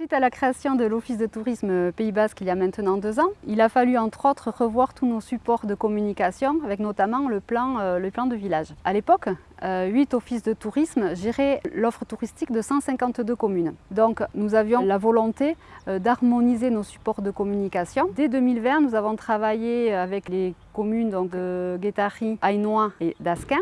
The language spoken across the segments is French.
Suite à la création de l'Office de tourisme Pays Basque il y a maintenant deux ans, il a fallu entre autres revoir tous nos supports de communication avec notamment le plan, euh, le plan de village. À l'époque, euh, huit offices de tourisme géraient l'offre touristique de 152 communes. Donc nous avions la volonté euh, d'harmoniser nos supports de communication. Dès 2020, nous avons travaillé avec les communes de Guétari, Ainois et d'Asquin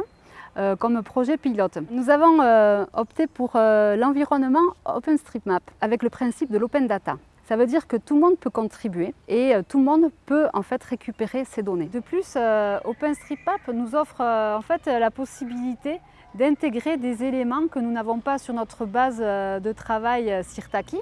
euh, comme projet pilote. Nous avons euh, opté pour euh, l'environnement OpenStreetMap avec le principe de l'open data. Ça veut dire que tout le monde peut contribuer et tout le monde peut en fait récupérer ces données. De plus, OpenStreetMap nous offre en fait la possibilité d'intégrer des éléments que nous n'avons pas sur notre base de travail Sirtaki.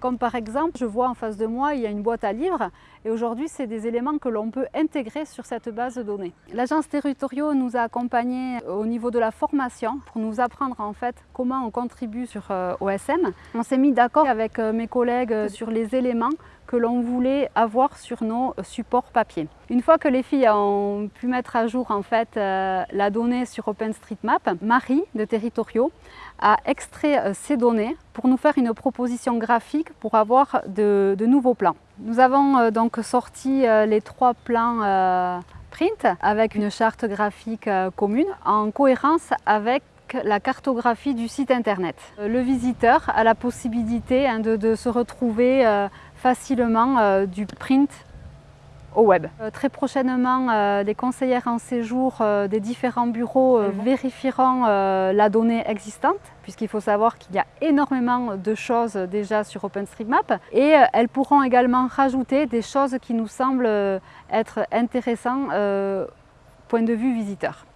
Comme par exemple, je vois en face de moi, il y a une boîte à livres et aujourd'hui, c'est des éléments que l'on peut intégrer sur cette base de données. L'agence territoriaux nous a accompagnés au niveau de la formation pour nous apprendre en fait comment on contribue sur euh, OSM. On s'est mis d'accord avec euh, mes collègues euh, sur les éléments que l'on voulait avoir sur nos supports papier. Une fois que les filles ont pu mettre à jour en fait la donnée sur OpenStreetMap, Marie de Territoriaux a extrait ces données pour nous faire une proposition graphique pour avoir de, nouveaux plans. Nous avons euh, donc sorti euh, les trois plans euh, print avec une charte graphique commune en cohérence avec la cartographie du site internet. Le visiteur a la possibilité hein, de, se retrouver facilement du print au web. très prochainement, les conseillères en séjour des différents bureaux vérifieront la donnée existante puisqu'il faut savoir qu'il y a énormément de choses déjà sur OpenStreetMap et euh, elles pourront également rajouter des choses qui nous semblent euh, être intéressantes euh, point de vue visiteur.